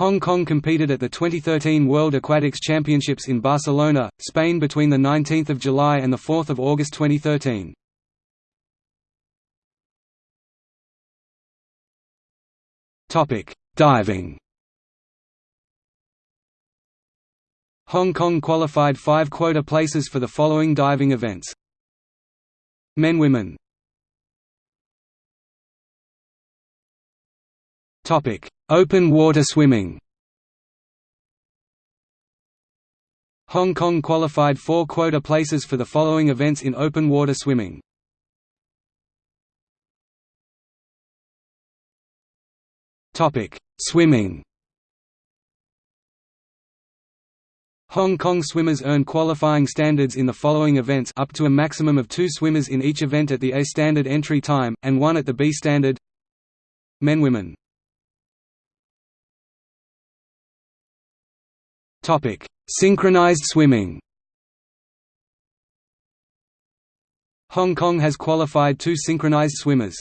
Hong Kong competed at the 2013 World Aquatics Championships in Barcelona, Spain between 19 July and 4 August 2013. Diving Hong Kong qualified five quota places for the following diving events. Men Women Open water swimming. Hong Kong qualified four quota places for the following events in open water swimming. Topic: Swimming. Hong Kong swimmers earn qualifying standards in the following events up to a maximum of two swimmers in each event at the A standard entry time, and one at the B standard. Men Women Topic: Synchronized swimming. Hong Kong has qualified two synchronized swimmers.